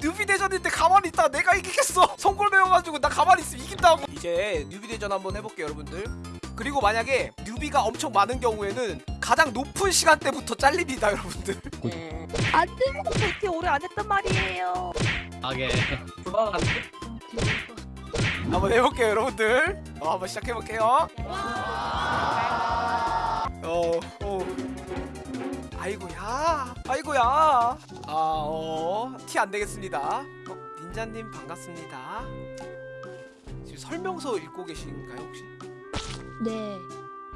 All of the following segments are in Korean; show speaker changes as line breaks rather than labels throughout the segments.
뉴비 대전인데 가만히 있다 내가 이기겠어. 성골 배워가지고 나 가만히 있으면 이긴다고. 이제 뉴비 대전 한번 해볼게요 여러분들. 그리고 만약에 뉴비가 엄청 많은 경우에는 가장 높은 시간대부터 잘립니다 여러분들.
안돼 그렇게 오래 안 했단 말이에요.
하게.
한번 해볼게요 여러분들. 어, 한번 시작해볼게요. 어, 어. 아이고야 아이고야 아어티 안되겠습니다 어, 닌자님 반갑습니다 지금 설명서 읽고 계신가요 혹시?
네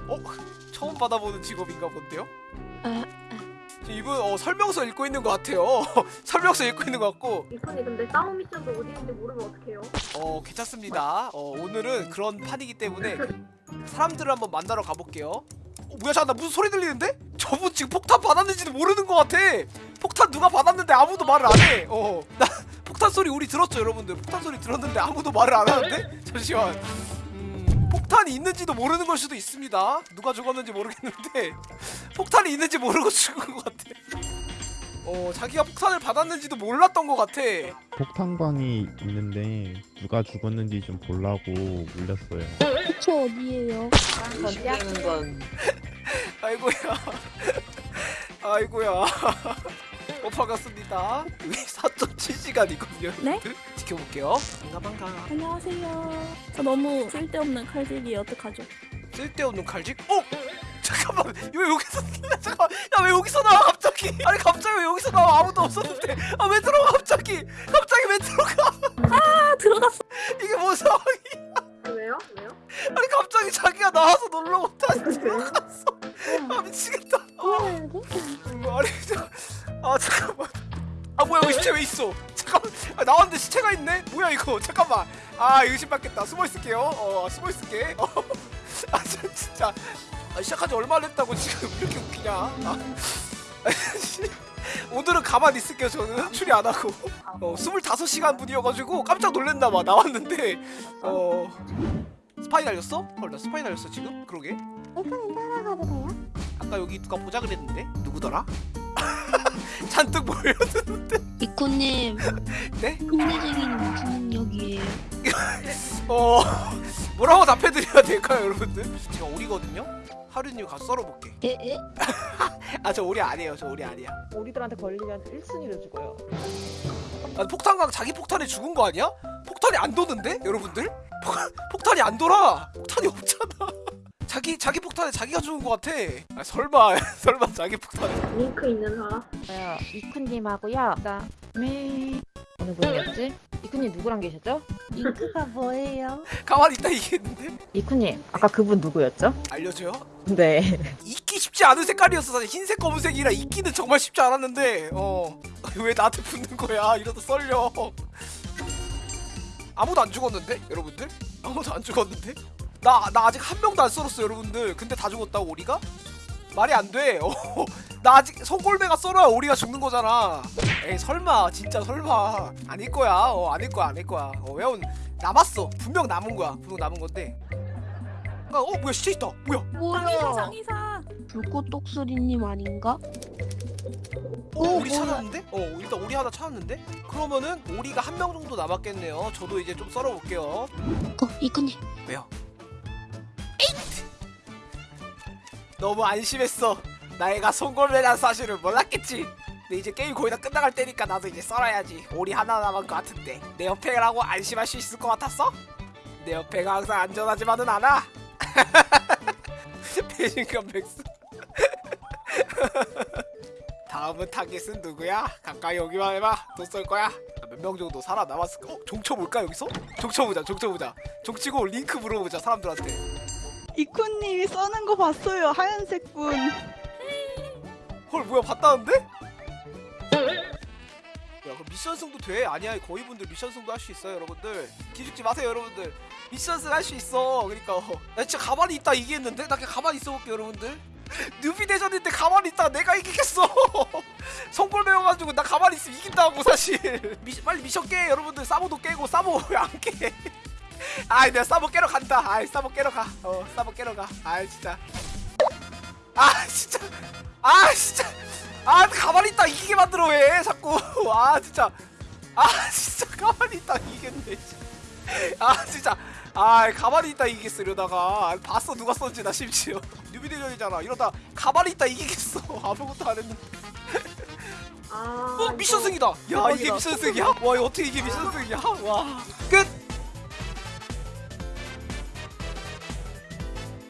어? 처음 받아보는 직업인가 본데요?
아,
지금 이분 어, 설명서 읽고 있는 것 같아요 설명서 읽고 있는 것 같고
이쁜이 근데 싸움 미션도 어디 있는지 모르면 어떡해요?
어 괜찮습니다. 어 오늘은 그런 판이기 때문에 사람들을 한번 만나러 가볼게요. 어 뭐야 잠깐 나 무슨 소리 들리는데? 저분 지금 폭탄 받았는지도 모르는 것 같아. 폭탄 누가 받았는데 아무도 말을 안 해. 어나 폭탄 소리 우리 들었죠 여러분들? 폭탄 소리 들었는데 아무도 말을 안 하는데? 잠시만. 음, 폭탄이 있는지도 모르는 걸 수도 있습니다. 누가 죽었는지 모르겠는데 폭탄이 있는지 모르고 죽은 것 같아. 어 자기가 폭탄을 받았는지도 몰랐던 것 같아.
폭탄광이 있는데 누가 죽었는지 좀 보려고 물렸어요.
저 어디에요?
건
아이고야 아이고야 어 반갑습니다 여기 4.7시간이거든요
네?
지켜볼게요 반가 반가
안녕하세요 저 너무 쓸데없는 칼질이 어떡하죠?
쓸데없는 칼직 어? 잠깐만 왜 여기서 잠깐만 야 왜 여기서 나와 갑자기. 아니 갑자기 왜 여기서 나와? 아무도 없었는데. 아 왜 들어가 갑자기? 갑자기 왜 들어가?
아 들어갔어.
이게 뭔 상황이
왜요? 왜요?
아니 갑자기 자기가 나와서 놀러 오다 들어갔어. 아 미치겠다. 음, 아니 저, 아 잠깐만. 아 뭐야 여기 시체 왜 있어? 잠깐만. 아, 나왔는데 시체가 있네? 뭐야 이거? 잠깐만. 아 의심받겠다. 숨어 있을게요. 어 숨어 있을게. 어. 아 저, 진짜. 아, 시작한 지 얼마 안 됐다고 지금 왜 이렇게 웃기냐? 아, 씨. 오늘은 가만히 있을게요 저는 추리 안 하고 어 25시간 분이어가지고 깜짝 놀랐나봐 나왔는데 어 스파이 날렸어? 헐 나 스파이 날렸어 지금? 그러게
일단은 따라가도 돼요?
아까 여기 누가 보자 그랬는데 누구더라? 잔뜩 몰려드는데
이코님
네?
끝내쟁이는 무슨 능력이에요?
어 뭐라고 답해드려야 될까요 여러분들? 제가 오리거든요? 하루님 가서 썰어볼게
에? 에?
아저 오리 아니에요 저 오리 아니야
우리들한테 걸리면 1순위를 죽어요.
아, 폭탄광 자기 폭탄에 죽은 거 아니야? 폭탄이 안 도는데 여러분들? 폭, 폭탄이 안 돌아 폭탄이 없잖아 자기 자기 폭탄에 자기가 죽은 거 같아 아 설마 설마 자기 폭탄에
링크 있는 사람?
저요 이쿤님하고요. 그다음에 어느 분이었지? 이쿤님 누구랑 계셨죠?
잉크가 뭐예요?
가만히 있다 이기겠는데?
이쿤님 아까 그분 누구였죠?
알려줘요?
네.
잊기 쉽지 않은 색깔이었어 사실 흰색 검은색이라 잊기는 정말 쉽지 않았는데 어 왜 나한테 붙는 거야 이러다 썰려 아무도 안 죽었는데 여러분들 아무도 안 죽었는데 나 나 아직 한 명도 안 썰었어 여러분들 근데 다 죽었다고 오리가 말이 안돼 어, 나 아직 손골매가 썰어야 오리가 죽는 거잖아 에이 설마 진짜 설마 아닐 거야 어 아닐 거야 아닐 거야 어 왜온 남았어 분명 남은 거야 분명 남은 건데 어 뭐야 시체 있다 뭐야
장이사 장이사 불꽃 똑소리님 아닌가?
어,
오,
오리
뭐야.
찾았는데? 어, 일단 오리 하나 찾았는데? 그러면은 오리가 한 명 정도 남았겠네요. 저도 이제 좀 썰어볼게요.
어 이코님
왜요? 너무 안심했어. 나애가 송골매란 사실을 몰랐겠지. 근데 이제 게임 거의 다 끝나갈 때니까 나도 이제 썰어야지. 오리 하나 남은 것 같은데 내 옆에라고 안심할 수 있을 것 같았어? 내 옆에가 항상 안전하지만은 않아. 배신감 백수. 다음은 타겟은 누구야? 가까이 오기만 해봐. 또 쏠 거야. 몇 명 정도 살아남았을까? 어? 종쳐볼까 여기서? 종쳐보자 종쳐보자 종치고 링크 물어보자 사람들한테
이코님이 써는 거 봤어요 하얀색 분
헐 뭐야 봤다는데? 야 그럼 미션승도 돼? 아니야 거위 분들 미션승도 할 수 있어요 여러분들. 기죽지 마세요 여러분들. 미션승 할 수 있어. 그러니까. 어. 나 진짜 가만히 있다 이기겠는데? 나 그냥 가만히 있어볼게 여러분들. 뉴비 대전인데 가만히 있다 내가 이기겠어. 성골 배워가지고 나 가만히 있으면 이긴다고 사실. 미, 빨리 미션 깨 여러분들. 사보도 깨고 사보 왜 안 깨? 아이 내가 사보 깨러 간다. 아이 사보 깨러 가어 사보 깨러 가. 아이 진짜 아 진짜. 아 진짜. 아 가만히 있다 이기게 만들어 왜? 자꾸. 아 진짜. 아 진짜 가만히 있다 이기겠네 아 진짜. 아 가만히 있다 이기겠어 이러다가. 봤어 누가 썼지 나 심지어. 뉴비대전이잖아. 이러다 가만히 있다 이기겠어. 아무것도 안 했는데.
아
어 미션 승이다. 야 이게. 미션 승이야? 와 이거 어떻게 이게 미션 승이야? 와끝